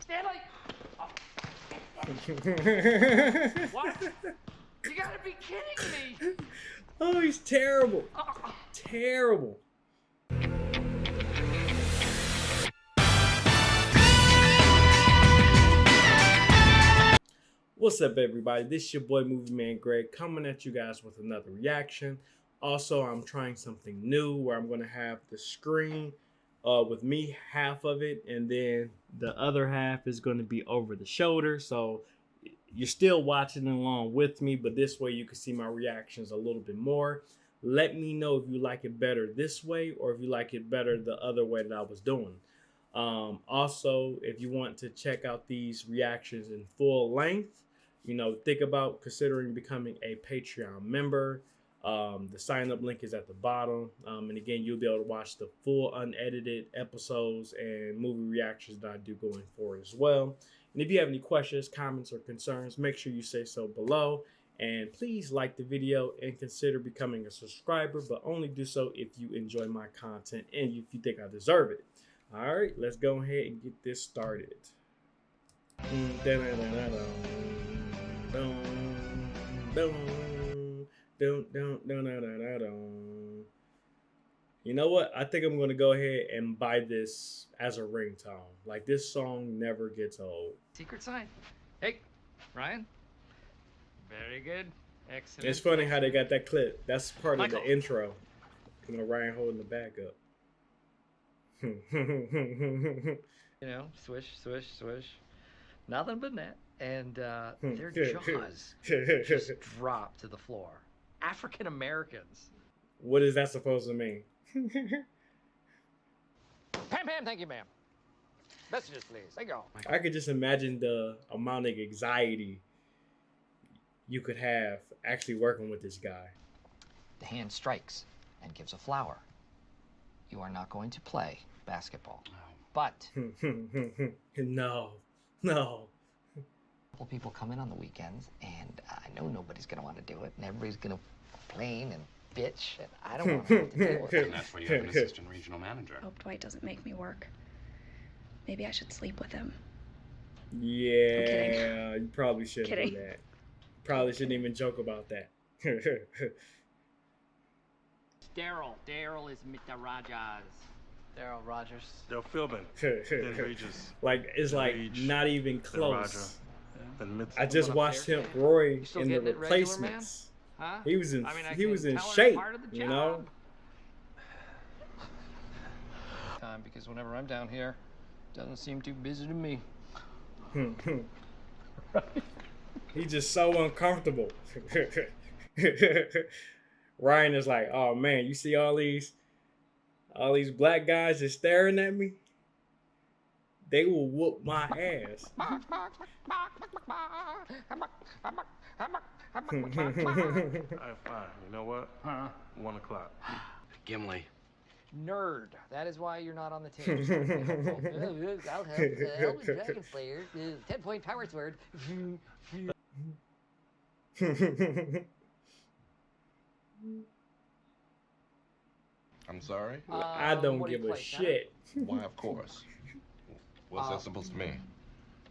Stanley! What? You gotta be kidding me! oh, he's terrible. Oh, Terrible. What's up, everybody? This is your boy Movie Man Greg coming at you guys with another reaction. Also, I'm trying something new where I'm going to have the screen uh, with me, half of it, and then the other half is going to be over the shoulder. So you're still watching along with me, but this way you can see my reactions a little bit more. Let me know if you like it better this way or if you like it better the other way that I was doing. Um, also, if you want to check out these reactions in full length, you know, think about considering becoming a Patreon member. Um, the sign up link is at the bottom. Um, and again, you'll be able to watch the full unedited episodes and movie reactions that I do going forward as well. And if you have any questions, comments, or concerns, make sure you say so below. And please like the video and consider becoming a subscriber, but only do so if you enjoy my content and if you think I deserve it. All right, let's go ahead and get this started. Mm, Dun, dun, dun, dun, dun, dun. You know what? I think I'm going to go ahead and buy this as a ringtone. Like, this song never gets old. secret sign. Hey, Ryan. Very good. Excellent. It's funny how they got that clip. That's part Michael. of the intro. You know, Ryan holding the back up. You know, swish, swish, swish. Nothing but net. And uh, their jaws just drop to the floor. African Americans. what is that supposed to mean? Pam, Pam, thank you, ma'am. Messages, please. Thank you. I could just imagine the amount of anxiety you could have actually working with this guy. The hand strikes and gives a flower. You are not going to play basketball. Oh. But no, no. A couple people come in on the weekends, and I know nobody's going to want to do it, and everybody's going to complain and bitch, and I don't want to have to deal with it. And that's why you have an assistant regional manager. Hope Dwight doesn't make me work. Maybe I should sleep with him. Yeah, you probably shouldn't Kidding. do that. Probably shouldn't even joke about that. Darryl. Darryl is Mr. Rogers. Darryl Rogers. They're Philbin, then Regis, like it's like Rage, not even then Roger, close. Then Mitz. I just watched him, Roy, in the getting it regular, replacements. Huh? He was in I mean, I he was in shape, part of the you know. Time because whenever I'm down here, doesn't seem too busy to me. He's just so uncomfortable. Ryan is like, oh man, you see all these all these black guys just staring at me? They will whoop my ass. All right, fine. You know what? Huh? One o'clock. Gimli. Nerd. That is why you're not on the team. I'll help. Uh, help the dragon player. Uh, Ten point power sword. I'm sorry? I Um, don't what do give a play, shit Why, of course. What's Uh, that supposed to mean?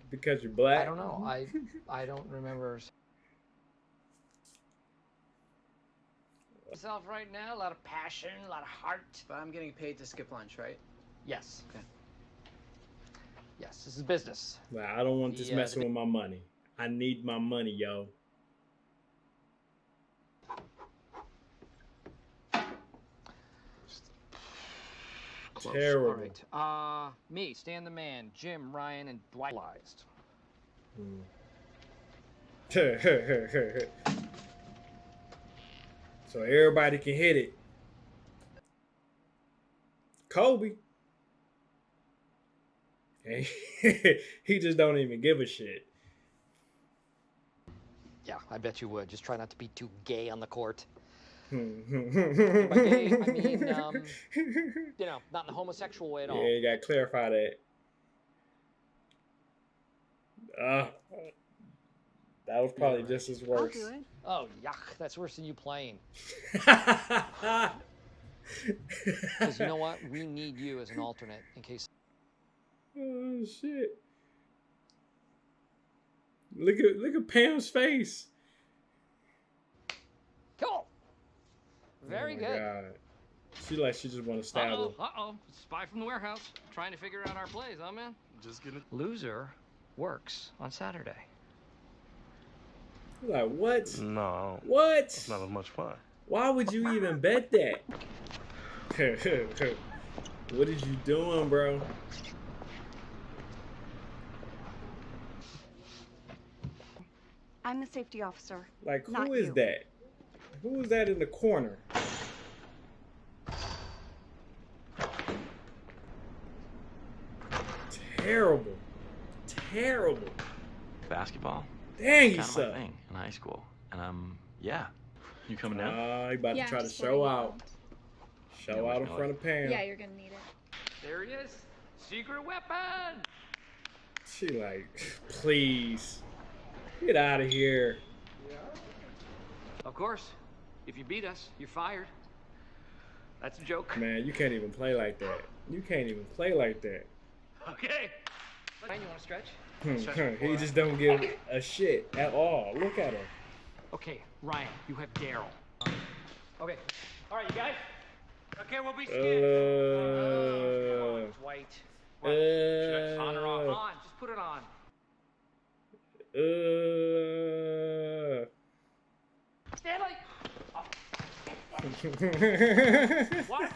because you're black. I don't know. I I don't remember. Myself right now, a lot of passion, a lot of heart. But I'm getting paid to skip lunch, right? Yes. Okay. Yes, this is business. Like, I don't want this The, uh, messing with my money. I need my money, yo. Close. Terrible. All right. Uh, me, Stan the Man, Jim, Ryan, and Dwight. Lies. so everybody can hit it. Kobe. He just don't even give a shit. Yeah, I bet you would. Just try not to be too gay on the court. Yeah, By gay, I mean, um, you know, not in a homosexual way at all. Yeah, you gotta clarify that. Uh, that was probably just as worse. Oh, yuck. That's worse than you playing. Because you know what? We need you as an alternate in case. oh shit. Look at look at Pam's face. Very oh good. God. She like she just want to stab Uh-oh, her. uh-oh. Spy from the warehouse. Trying to figure out our plays, huh, man? Just get it. Loser works on Saturday. Like what? No, What? it's not as much fun. Why would you even bet that? what is you doing, bro? I'm the safety officer. Like who Not is you. that? Who is that in the corner? Terrible. Terrible. Basketball? Dang, you kind of my suck. thing in high school. And um, yeah. You coming down? Ah, you about Yeah, to try to show letting you out. Show Yeah, out in where's front of Pam. Yeah, you're gonna need it. There he is. Secret weapon. She like, please. Get out of here. Yeah. Of course. If you beat us, you're fired. That's a joke. Man, you can't even play like that. You can't even play like that. Okay. Ryan, you want to stretch? Hmm, he just don't give a shit at all. Look at him. Okay, Ryan, you have Darryl. Okay. All right, you guys. Okay, we'll be Uh, scared. oh, it's white. What? Should I on or off? uh, On. Just put it on. Stanley. uh. What?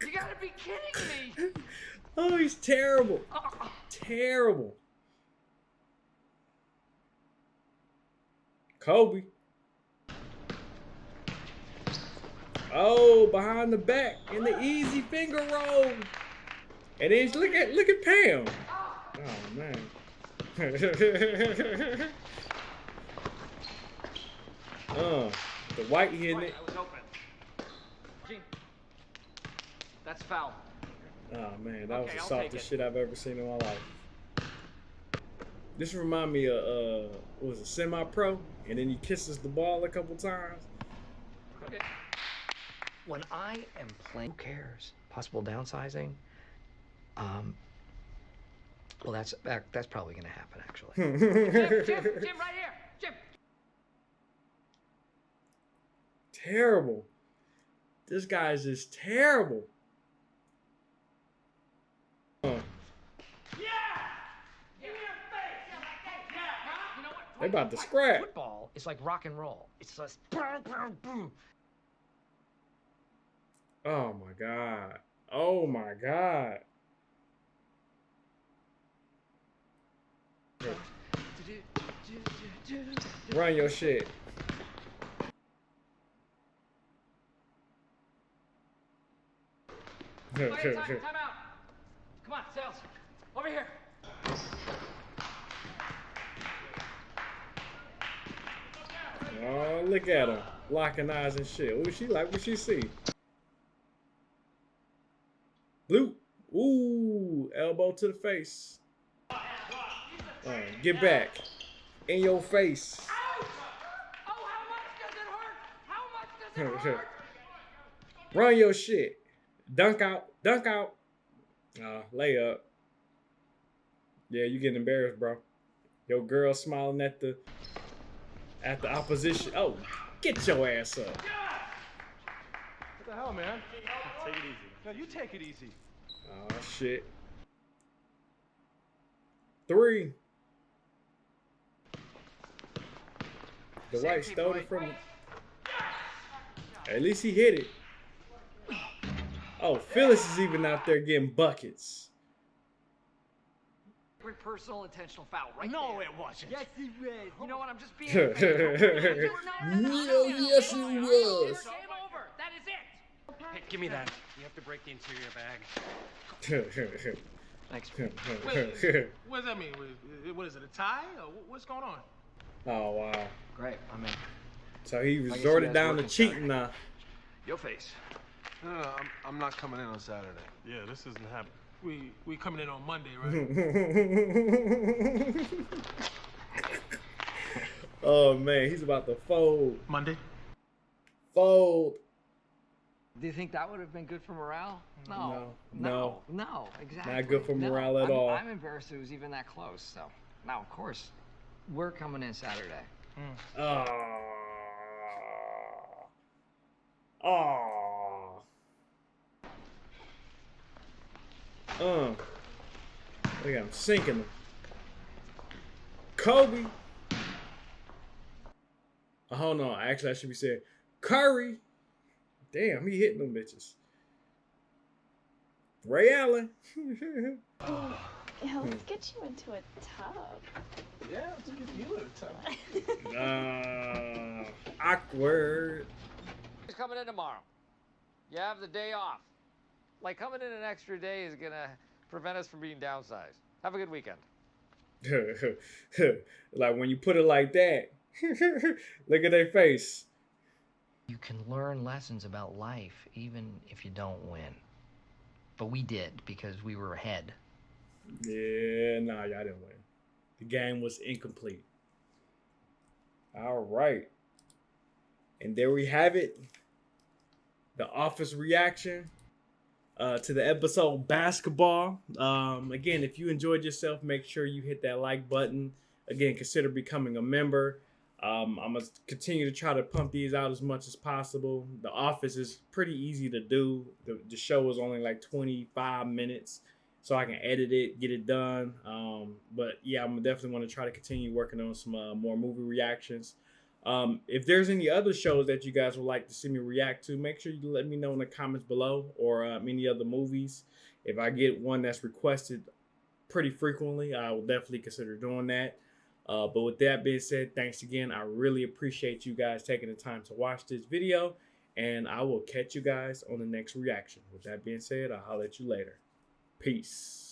You gotta be kidding me. oh, he's terrible. Oh, Terrible. Kobe. Oh, behind the back in the easy finger roll. And then look at look at Pam. Oh man. uh, the white hitting it. I was open. Gene. That's foul. Oh man, that was the I'll softest shit I've ever seen in my life. This remind me of uh, what was it semi-pro, and then he kisses the ball a couple times. Okay. When I am playing, who cares? Possible downsizing. Um. Well, that's that, that's probably going to happen actually. Jim, Jim, Jim, right here. Jim. terrible. This guy's just terrible. Uh, You know what? they about to scrap. Football is like rock and roll. It's just boom, boom, boom. Oh my god. Oh my god. Run your shit. Time, time out. Come on, Sales. Over here. Oh, look at him. Locking eyes and shit. What she like? What she see? Blue. Ooh, elbow to the face. Uh, get back. In your face. Oh, how much does it hurt? How much does it hurt? Run your shit. Dunk out. Dunk out. Uh, lay up. Yeah, you getting embarrassed, bro. Your girl smiling at the at the opposition. Oh, get your ass up. What the hell, man? Take it easy. No, you take it easy. Oh shit. Three. The white stole it from him. At least he hit it. Oh, Phyllis is even out there getting buckets. Personal intentional foul, right No, there. it wasn't. Yes, it was. You know what? I'm just being. No, no, yes, it was. Game over. That is it. Hey, give me that. You have to break the interior bag. Thanks. Wait, What does that mean? What- What is it, a tie? Or what's going on? oh wow. Great. I'm in. So he resorted down to cheating now. Your face. No, no, I'm, I'm not coming in on Saturday. Yeah, this isn't happening. We we coming in on Monday, right? oh man, he's about to fold. Monday. Fold. Do you think that would have been good for morale? No. No. No. No, exactly. Not good for No, morale at I'm, all. I'm embarrassed it was even that close. So now, of course, we're coming in Saturday. Oh. Oh. Uh. Look at him sinking them. Kobe. Oh, hold on. Actually, I should be saying Curry. Damn, he hitting them bitches. Ray Allen. Yeah, let's get you into a tub. Yeah, let's get you in a tub. uh, awkward. He's coming in tomorrow. You have the day off. Like coming in an extra day is gonna prevent us from being downsized. Have a good weekend. like when you put it like that, look at their face. You can learn lessons about life even if you don't win. But we did because we were ahead. Yeah, nah, y'all didn't win. The game was incomplete. All right. And there we have it. The office reaction uh, to the episode basketball. Um, again, if you enjoyed yourself, make sure you hit that like button. Again, consider becoming a member. Um, I'm gonna continue to try to pump these out as much as possible. The office is pretty easy to do. The, the show is only like 25 minutes so I can edit it, get it done. Um, but yeah, I'm definitely want to try to continue working on some uh, more movie reactions. Um, if there's any other shows that you guys would like to see me react to, make sure you let me know in the comments below or uh, any other movies. If I get one that's requested pretty frequently, I will definitely consider doing that. Uh, but with that being said, thanks again. I really appreciate you guys taking the time to watch this video. And I will catch you guys on the next reaction. With that being said, I'll holler at you later. Peace.